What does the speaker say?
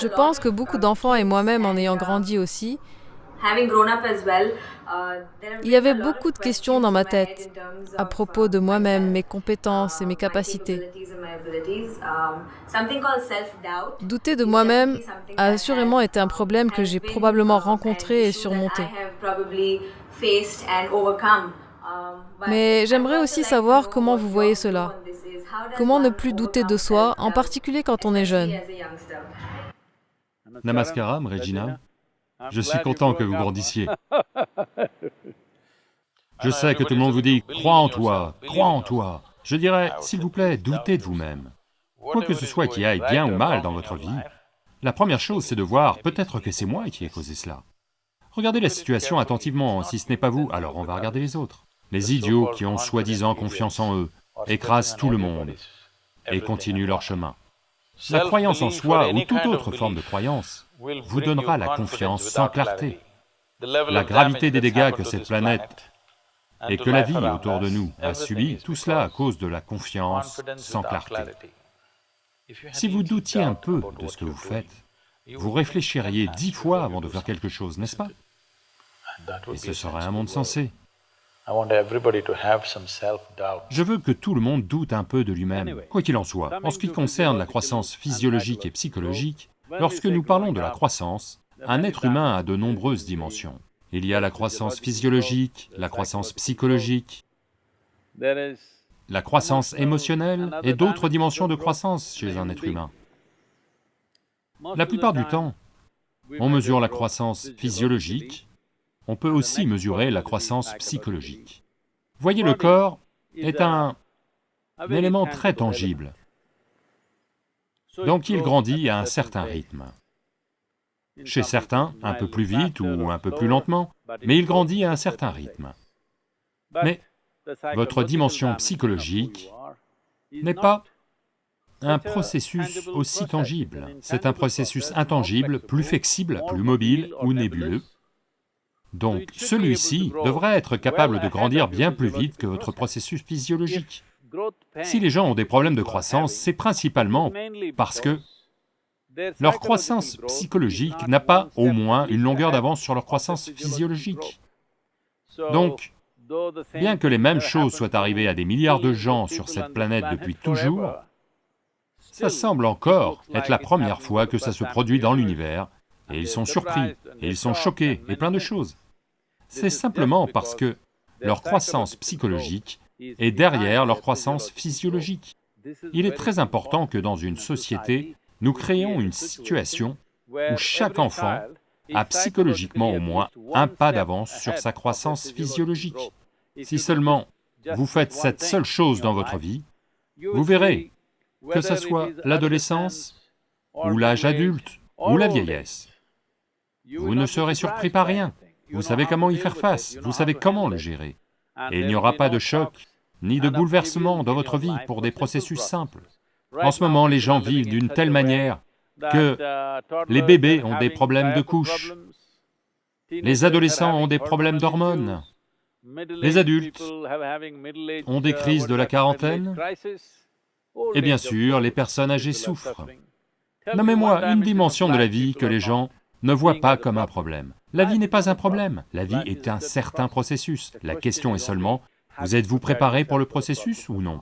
Je pense que beaucoup d'enfants et moi-même en ayant grandi aussi, il y avait beaucoup de questions dans ma tête à propos de moi-même, mes compétences et mes capacités. Douter de moi-même a assurément été un problème que j'ai probablement rencontré et surmonté. Mais j'aimerais aussi savoir comment vous voyez cela. Comment ne plus douter de soi, en particulier quand on est jeune? Namaskaram, Regina. Je suis content que vous grandissiez. Je sais que tout le monde vous dit, crois en toi, crois en toi. Je dirais, s'il vous plaît, doutez de vous-même. Quoi que ce soit qui aille bien ou mal dans votre vie, la première chose c'est de voir, peut-être que c'est moi qui ai causé cela. Regardez la situation attentivement, si ce n'est pas vous, alors on va regarder les autres. Les idiots qui ont soi-disant confiance en eux écrasent tout le monde et continuent leur chemin. La croyance en soi ou toute autre forme de croyance vous donnera la confiance sans clarté. La gravité des dégâts que cette planète et que la vie autour de nous a subi, tout cela à cause de la confiance sans clarté. Si vous doutiez un peu de ce que vous faites, vous réfléchiriez dix fois avant de faire quelque chose, n'est-ce pas? Et ce serait un monde sensé. Je veux que tout le monde doute un peu de lui-même, quoi qu'il en soit. En ce qui concerne la croissance physiologique et psychologique, lorsque nous parlons de la croissance, un être humain a de nombreuses dimensions. Il y a la croissance physiologique, la croissance psychologique, la croissance émotionnelle et d'autres dimensions de croissance chez un être humain. La plupart du temps, on mesure la croissance physiologique, on peut aussi mesurer la croissance psychologique. Voyez, le corps est un, élément très tangible, donc il grandit à un certain rythme. Chez certains, un peu plus vite ou un peu plus lentement, mais il grandit à un certain rythme. Mais votre dimension psychologique n'est pas un processus aussi tangible, c'est un processus intangible, plus flexible, plus mobile ou nébuleux, donc celui-ci devrait être capable de grandir bien plus vite que votre processus physiologique. Si les gens ont des problèmes de croissance, c'est principalement parce que leur croissance psychologique n'a pas au moins une longueur d'avance sur leur croissance physiologique. Donc, bien que les mêmes choses soient arrivées à des milliards de gens sur cette planète depuis toujours, ça semble encore être la première fois que ça se produit dans l'univers, et ils sont surpris, et ils sont choqués, et plein de choses. C'est simplement parce que leur croissance psychologique est derrière leur croissance physiologique. Il est très important que dans une société, nous créons une situation où chaque enfant a psychologiquement au moins un pas d'avance sur sa croissance physiologique. Si seulement vous faites cette seule chose dans votre vie, vous verrez, que ce soit l'adolescence, ou l'âge adulte, ou la vieillesse, vous ne serez surpris par rien. Vous savez comment y faire face, vous savez comment le gérer. Et il n'y aura pas de choc, ni de bouleversement dans votre vie pour des processus simples. En ce moment, les gens vivent d'une telle manière que les bébés ont des problèmes de couche, les adolescents ont des problèmes d'hormones, les adultes ont des crises de la quarantaine, et bien sûr, les personnes âgées souffrent. Nommez-moi une dimension de la vie que les gens ne voient pas comme un problème. La vie n'est pas un problème, la vie est un certain processus. La question est seulement, vous êtes-vous préparé pour le processus ou non?